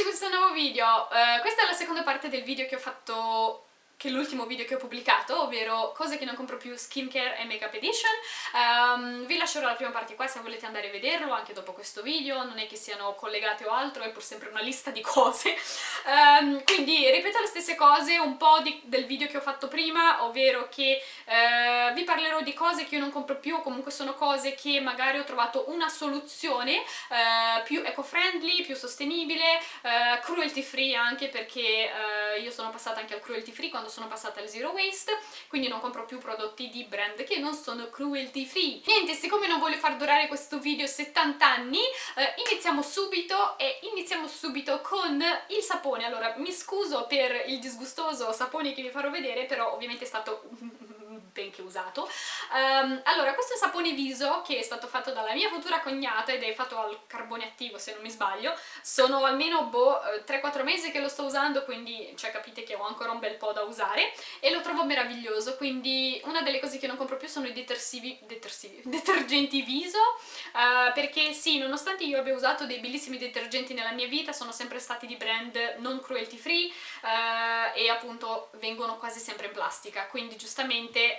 in questo nuovo video. Uh, questa è la seconda parte del video che ho fatto che l'ultimo video che ho pubblicato, ovvero cose che non compro più skincare e makeup edition. Um, vi lascerò la prima parte qua se volete andare a vederlo anche dopo questo video, non è che siano collegate o altro, è pur sempre una lista di cose. Um, quindi ripeto le stesse cose un po' di, del video che ho fatto prima, ovvero che uh, vi parlerò di cose che io non compro più, comunque sono cose che magari ho trovato una soluzione uh, più eco-friendly, più sostenibile, uh, cruelty free anche perché io sono passata anche al cruelty free quando sono passata al zero waste, quindi non compro più prodotti di brand che non sono cruelty free. Niente, siccome non voglio far durare questo video 70 anni, eh, iniziamo subito e iniziamo subito con il sapone. Allora, mi scuso per il disgustoso sapone che vi farò vedere, però ovviamente è stato benché usato. Um, allora, questo è un sapone viso che è stato fatto dalla mia futura cognata ed è fatto al carbone attivo se non mi sbaglio. Sono almeno boh, 3-4 eh, mesi che lo sto usando, quindi cioè, capite che ho ancora un bel po' da usare e lo trovo meraviglioso, quindi una delle cose che non compro più sono i detersivi, detersivi, detergenti viso, uh, perché sì, nonostante io abbia usato dei bellissimi detergenti nella mia vita, sono sempre stati di brand non cruelty free uh, e appunto vengono quasi sempre in plastica, quindi giustamente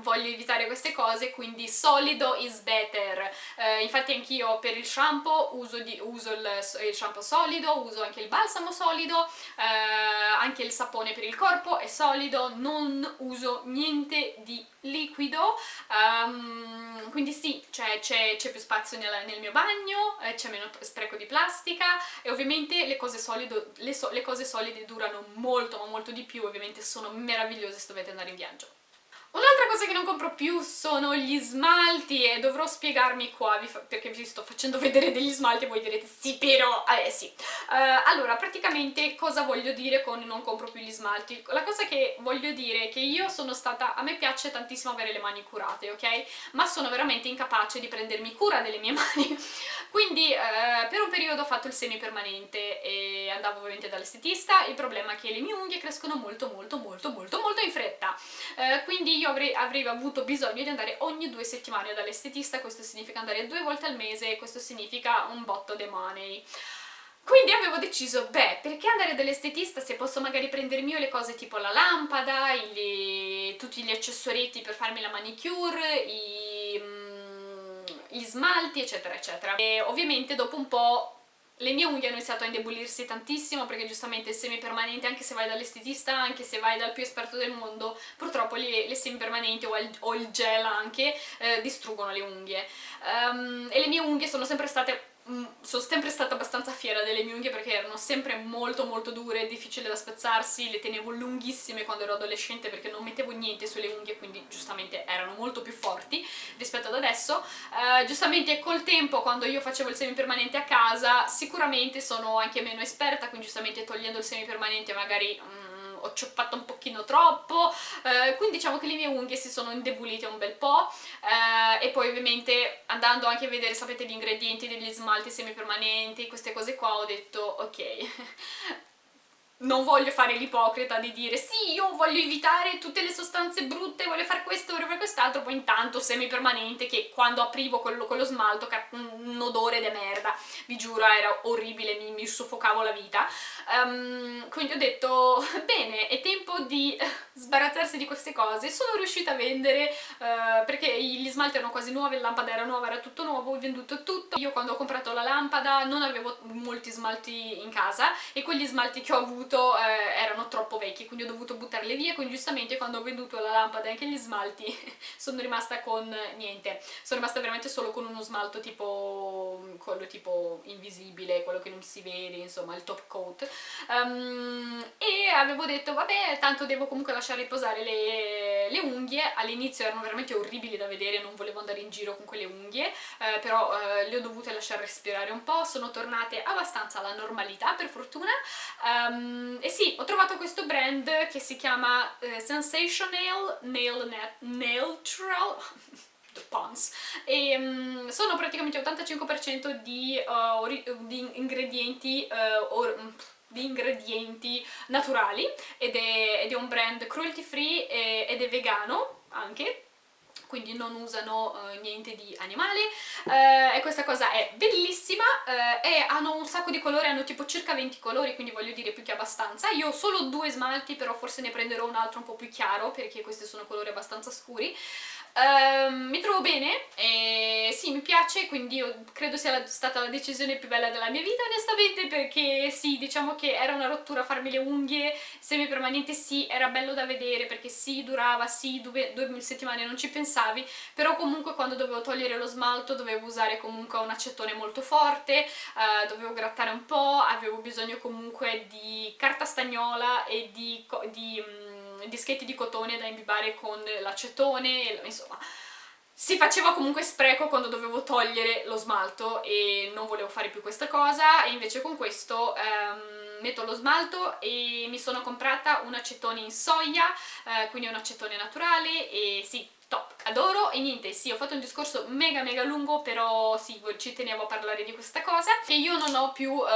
voglio evitare queste cose, quindi solido is better. Eh, infatti anch'io per il shampoo uso, di, uso il, il, shampoo solido, uso anche il balsamo solido, eh, anche il sapone per il corpo è solido, non uso niente di liquido, um, quindi sì, c'è più spazio nel, nel mio bagno, eh, c'è meno spreco di plastica e ovviamente le cose, solido, le, so, le cose solide durano molto ma molto di più, ovviamente sono meravigliose se dovete andare in viaggio. Un'altra cosa che non compro più sono gli smalti e dovrò spiegarmi qua perché vi sto facendo vedere degli smalti e voi direte sì però, eh sì. Uh, allora, praticamente cosa voglio dire con non compro più gli smalti? La cosa che voglio dire è che io sono stata, a me piace tantissimo avere le mani curate, ok? Ma sono veramente incapace di prendermi cura delle mie mani, quindi uh, per un periodo ho fatto il semipermanente e andavo ovviamente dall'estetista, il problema è che le mie unghie crescono molto molto molto molto molto in fretta, uh, quindi io avrei, avrei, avuto bisogno di andare ogni due settimane dall'estetista, questo significa andare due volte al mese questo significa un botto di money. Quindi avevo deciso, beh, perché andare dall'estetista se posso magari prendermi io le cose tipo la lampada, i, tutti gli accessorietti per farmi la manicure, i, mm, gli smalti, eccetera, eccetera. E ovviamente dopo un po' le mie unghie hanno iniziato a indebolirsi tantissimo perché giustamente il semipermanente, anche se vai dall'estetista, anche se vai dal più esperto del mondo, purtroppo le, le semipermanenti o, o, il gel anche eh, distruggono le unghie. Um, e le mie unghie sono sempre state sono sempre stata abbastanza fiera delle mie unghie perché erano sempre molto molto dure, difficili da spezzarsi, le tenevo lunghissime quando ero adolescente perché non mettevo niente sulle unghie quindi giustamente erano molto più forti rispetto ad adesso. Uh, giustamente col tempo quando io facevo il semipermanente a casa sicuramente sono anche meno esperta quindi giustamente togliendo il semipermanente magari... Um, ho cioppato un pochino troppo, eh, quindi diciamo che le mie unghie si sono indebolite un bel po' eh, e poi ovviamente andando anche a vedere, sapete, gli ingredienti degli smalti semipermanenti, queste cose qua, ho detto ok, non voglio fare l'ipocrita di dire sì, io voglio evitare tutte le sostanze brutte, voglio fare questo, voglio fare quest'altro, poi intanto semipermanente che quando aprivo quello con lo smalto un odore de merda, vi giuro era orribile, mi, mi soffocavo la vita. Um, quindi ho detto, bene, è tempo di sbarazzarsi di queste cose. Sono riuscita a vendere, uh, perché gli smalti erano quasi nuovi, la lampada era nuova, era tutto nuovo, ho venduto tutto. Io quando ho comprato la lampada non avevo molti smalti in casa e quegli smalti che ho avuto eh, erano troppo vecchi, quindi ho dovuto buttarle via, quindi giustamente quando ho venduto la lampada e anche gli smalti sono rimasta con niente, sono rimasta veramente solo con uno smalto tipo quello tipo invisibile, quello che non si vede, insomma il top coat um, e avevo detto vabbè tanto devo comunque lasciare riposare le, le unghie, all'inizio erano veramente orribili da vedere, non volevo andare in giro con quelle unghie, eh, però eh, le ho dovute lasciare respirare un po', sono tornate abbastanza alla normalità per fortuna. Um, e sì, ho trovato questo brand che si chiama uh, Sensational Nail, Nail Trail Pons e um, sono praticamente 85% di, uh, di, ingredienti uh, or, di ingredienti naturali ed è, ed è, un brand cruelty free ed è vegano anche quindi non usano uh, niente di animale. Uh, e questa cosa è bellissima uh, e hanno un sacco di colori, hanno tipo circa 20 colori quindi voglio dire più che abbastanza. Io ho solo due smalti però forse ne prenderò un altro un po' più chiaro perché questi sono colori abbastanza scuri Uh, mi trovo bene e sì, mi piace, quindi credo sia stata la decisione più bella della mia vita onestamente perché sì, diciamo che era una rottura farmi le unghie semipermanente, sì, era bello da vedere perché sì, durava, sì, due, due settimane non ci pensavi, però comunque quando dovevo togliere lo smalto dovevo usare comunque un acetone molto forte, uh, dovevo grattare un po', avevo bisogno comunque di carta stagnola e di... di um, dischetti di cotone da imbibare con l'acetone, insomma si faceva comunque spreco quando dovevo togliere lo smalto e non volevo fare più questa cosa. E invece con questo ehm, metto lo smalto e mi sono comprata un acetone in soia, eh, quindi un acetone naturale e sì, top, adoro e niente, sì, ho fatto un discorso mega mega lungo, però sì, ci tenevo a parlare di questa cosa. E io non ho più uh,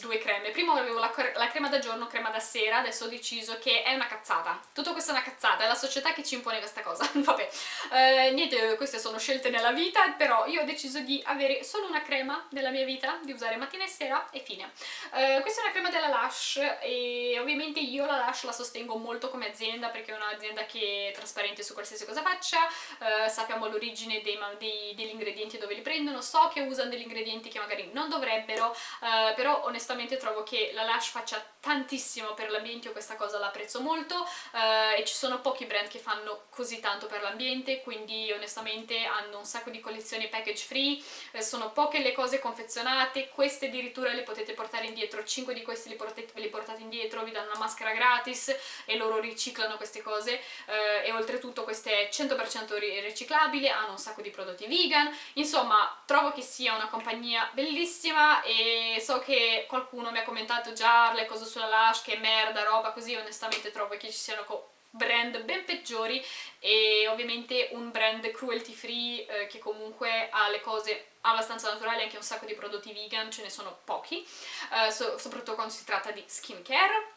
due creme, prima avevo la, la, crema da giorno, crema da sera, adesso ho deciso che è una cazzata, tutto questo è una cazzata, è la società che ci impone questa cosa, vabbè, uh, niente, queste sono scelte nella vita, però io ho deciso di avere solo una crema nella mia vita, di usare mattina e sera e fine. Uh, questa è una crema della Lush e ovviamente io la Lush la sostengo molto come azienda perché è un'azienda che è trasparente su qualsiasi cosa faccia, eh, sappiamo l'origine degli ingredienti dove li prendono, so che usano degli ingredienti che magari non dovrebbero, eh, però onestamente trovo che la Lush faccia tantissimo per l'ambiente, io questa cosa l'apprezzo molto eh, e ci sono pochi brand che fanno così tanto per l'ambiente, quindi onestamente hanno un sacco di collezioni package free, eh, sono poche le cose confezionate, queste addirittura le potete portare indietro, 5 di questi li portate, li portate indietro, vi danno una maschera gratis e loro riciclano queste cose eh, e oltretutto queste 100% 100% riciclabile, hanno un sacco di prodotti vegan, insomma trovo che sia una compagnia bellissima e so che qualcuno mi ha commentato già le cose sulla Lush, che merda, roba così, onestamente trovo che ci siano brand ben peggiori e ovviamente un brand cruelty free eh, che comunque ha le cose abbastanza naturali, anche un sacco di prodotti vegan, ce ne sono pochi, eh, so soprattutto quando si tratta di skincare,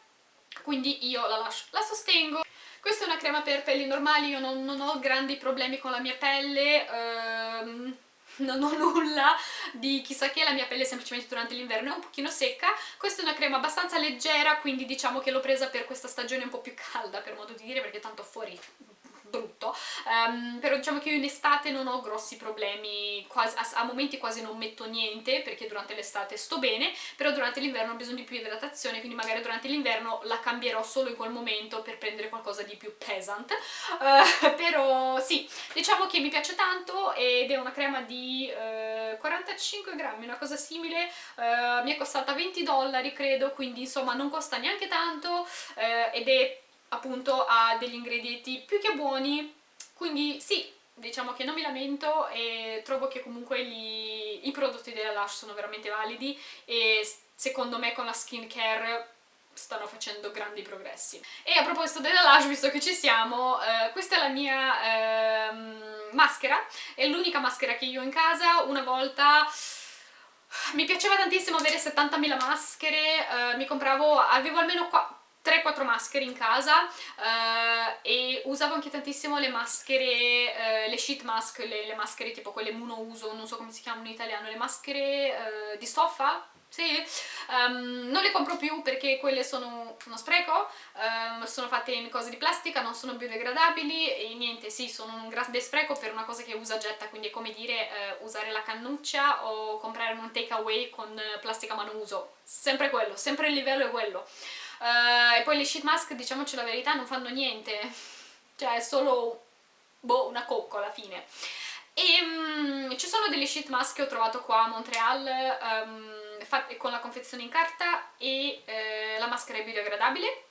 quindi io la, la sostengo. Questa è una crema per pelli normali, io non, non ho grandi problemi con la mia pelle, ehm, non ho nulla di chissà che, la mia pelle semplicemente durante l'inverno è un pochino secca, questa è una crema abbastanza leggera, quindi diciamo che l'ho presa per questa stagione un po' più calda, per modo di dire, perché tanto fuori brutto, um, però diciamo che io in estate non ho grossi problemi, quasi, a, a, momenti quasi non metto niente perché durante l'estate sto bene, però durante l'inverno ho bisogno di più idratazione, quindi magari durante l'inverno la cambierò solo in quel momento per prendere qualcosa di più pesant, uh, però sì, diciamo che mi piace tanto ed è una crema di uh, eh, 45 grammi, una cosa simile, uh, mi è costata 20 dollari credo, quindi insomma non costa neanche tanto ed è appunto ha degli ingredienti più che buoni, quindi sì, diciamo che non mi lamento e trovo che comunque gli, i prodotti della Lush sono veramente validi e secondo me con la skincare stanno facendo grandi progressi. E a proposito della Lush, visto che ci siamo, eh, questa è la mia eh, maschera, è l'unica maschera che io ho in casa, una volta... Mi piaceva tantissimo avere 70.000 maschere, eh, mi compravo, avevo almeno qua 3-4 maschere in casa uh, e usavo anche tantissimo le maschere, uh, le sheet mask, le, le, maschere tipo quelle monouso, non so come si chiamano in italiano, le maschere uh, di stoffa, sì, um, non le compro più perché quelle sono uno spreco, um, sono fatte in cose di plastica, non sono biodegradabili e niente, sì, sono un grande spreco per una cosa che usa getta, quindi è come dire uh, usare la cannuccia o comprare un takeaway con plastica monouso, sempre quello, sempre il livello è quello. Uh, e poi le sheet mask, diciamoci la verità, non fanno niente, cioè è solo boh, una cocco alla fine. E um, ci sono delle sheet mask che ho trovato qua a Montreal um, con la confezione in carta e uh, la maschera è biodegradabile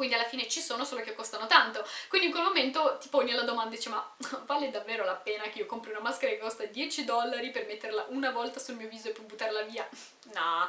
quindi alla fine ci sono, solo che costano tanto. Quindi in quel momento ti poni la domanda e dici ma vale davvero la pena che io compri una maschera che costa 10 dollari per metterla una volta sul mio viso e poi buttarla via? No.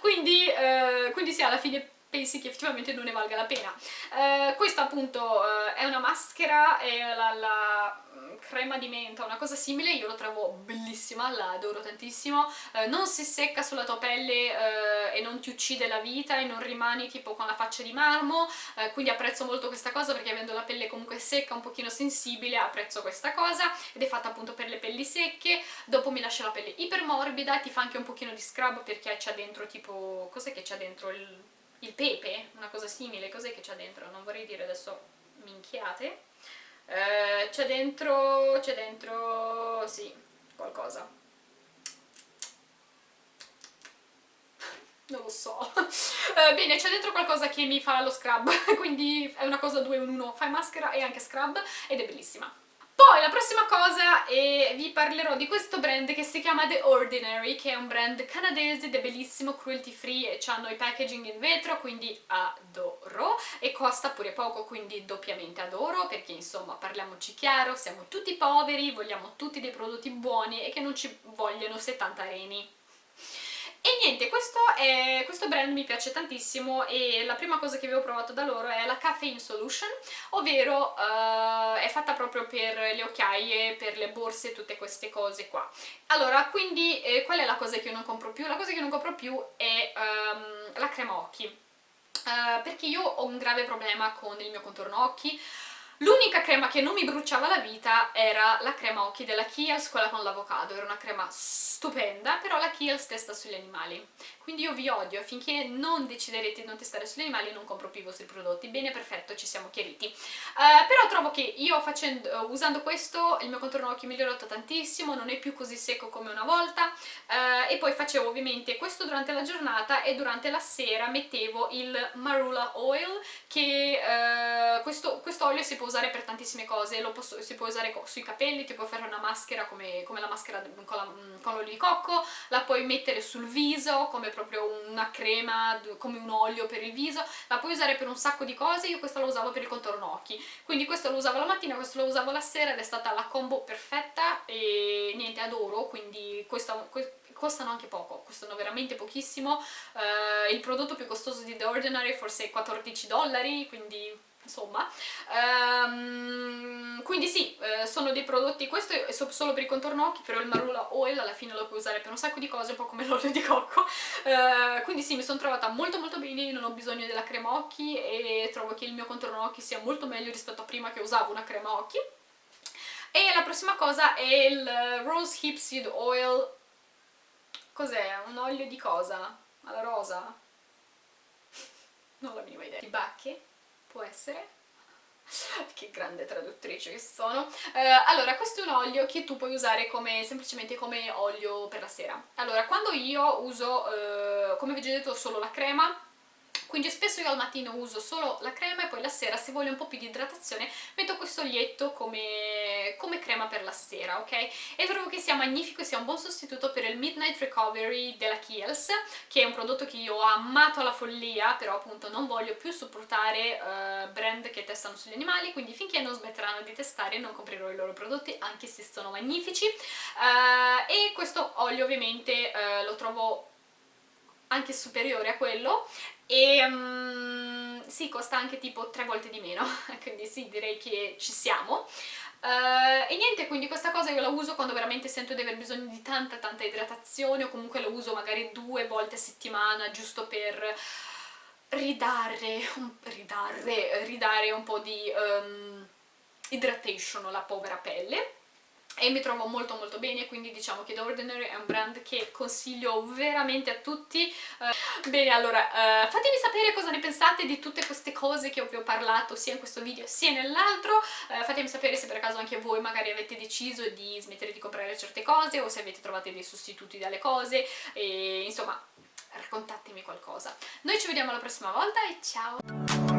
Quindi, eh, quindi sì, alla fine pensi che effettivamente non ne valga la pena. Eh, questa appunto eh, è una maschera, è la, la, crema di menta, una cosa simile, io lo trovo bellissima, la adoro tantissimo, eh, non si secca sulla tua pelle eh, e non ti uccide la vita e non rimani tipo con la faccia di marmo, eh, quindi apprezzo molto questa cosa perché avendo la pelle comunque secca, un pochino sensibile, apprezzo questa cosa ed è fatta appunto per le pelli secche, dopo mi lascia la pelle ipermorbida, ti fa anche un pochino di scrub perché c'è dentro tipo, cos'è che c'è dentro? Il, il pepe? Una cosa simile, cos'è che c'è dentro? Non vorrei dire adesso minchiate eh, c'è dentro, c'è dentro, sì, qualcosa. Non lo so. Eh, bene, c'è dentro qualcosa che mi fa lo scrub, quindi è una cosa 2 in 1, fai maschera e anche scrub, ed è bellissima. La prossima cosa è vi parlerò di questo brand che si chiama The Ordinary, che è un brand canadese ed è bellissimo, cruelty free e hanno i packaging in vetro, quindi adoro, e costa pure poco, quindi doppiamente adoro, perché insomma parliamoci chiaro, siamo tutti poveri, vogliamo tutti dei prodotti buoni e che non ci vogliono 70 reni. E niente, questo, è, questo, brand mi piace tantissimo e la prima cosa che avevo provato da loro è la Caffeine Solution, ovvero uh, è fatta proprio per le occhiaie, per le borse, tutte queste cose qua. Allora, quindi eh, qual è la cosa che io non compro più? La cosa che non compro più è um, la crema occhi, uh, perché io ho un grave problema con il mio contorno occhi, L'unica crema che non mi bruciava la vita era la crema occhi della Kiehl's, quella con l'avocado, era una crema stupenda, però la Kiehl's testa sugli animali. Quindi io vi odio, finché non deciderete di non testare sugli animali non compro più i vostri prodotti. Bene, perfetto, ci siamo chiariti. Uh, però trovo che io facendo, usando questo il mio contorno occhi è migliorato tantissimo, non è più così secco come una volta uh, e poi facevo ovviamente questo durante la giornata e durante la sera mettevo il Marula Oil che questo, questo olio si può usare per tantissime cose, lo posso, si può usare sui capelli, ti puoi fare una maschera come, come la maschera con l'olio di cocco, la puoi mettere sul viso come proprio una crema, come un olio per il viso, la puoi usare per un sacco di cose, io questa la usavo per il contorno occhi, quindi questo lo usavo la mattina, questo lo usavo la sera ed è stata la combo perfetta e niente, adoro, quindi questa, costano anche poco, costano veramente pochissimo, uh, il prodotto più costoso di The Ordinary forse 14 dollari, quindi insomma um, quindi sì, eh, sono dei prodotti, questo è solo per i contorno occhi però il Marula Oil alla fine lo puoi usare per un sacco di cose, un po' come l'olio di cocco uh, quindi sì, mi sono trovata molto molto bene, non ho bisogno della crema occhi e trovo che il mio contorno occhi sia molto meglio rispetto a prima che usavo una crema occhi e la prossima cosa è il Rose Hip Seed Oil cos'è? un olio di cosa? alla rosa? non la minima idea di bacche? Può essere? Che grande traduttrice che sono. Eh, allora questo è un olio che tu puoi usare come, semplicemente come olio per la sera. Allora quando io uso eh, come vi ho detto solo la crema quindi spesso io al mattino uso solo la crema e poi la sera se voglio un po' più di idratazione metto questo olietto come, come crema per la sera, ok? E trovo che sia magnifico e sia un buon sostituto per il Midnight Recovery della Kiehl's che è un prodotto che io ho amato alla follia però appunto non voglio più supportare uh, brand che testano sugli animali quindi finché non smetteranno di testare non comprerò i loro prodotti anche se sono magnifici uh, e questo olio ovviamente uh, lo trovo anche superiore a quello e um, sì, costa anche tipo tre volte di meno, quindi sì, direi che ci siamo. Uh, e niente, quindi questa cosa io la uso quando veramente sento di aver bisogno di tanta tanta idratazione o comunque la uso magari due volte a settimana giusto per ridare, ridare, ridare un po' di um, hydration alla povera pelle e mi trovo molto molto bene quindi diciamo che The Ordinary è un brand che consiglio veramente a tutti. Uh, bene allora uh, fatemi sapere cosa ne pensate di tutte queste cose che vi ho parlato sia in questo video sia nell'altro. Uh, fatemi sapere se per caso anche voi magari avete deciso di smettere di comprare certe cose o se avete trovato dei sostituti dalle cose. E insomma raccontatemi qualcosa. Noi ci vediamo la prossima volta e ciao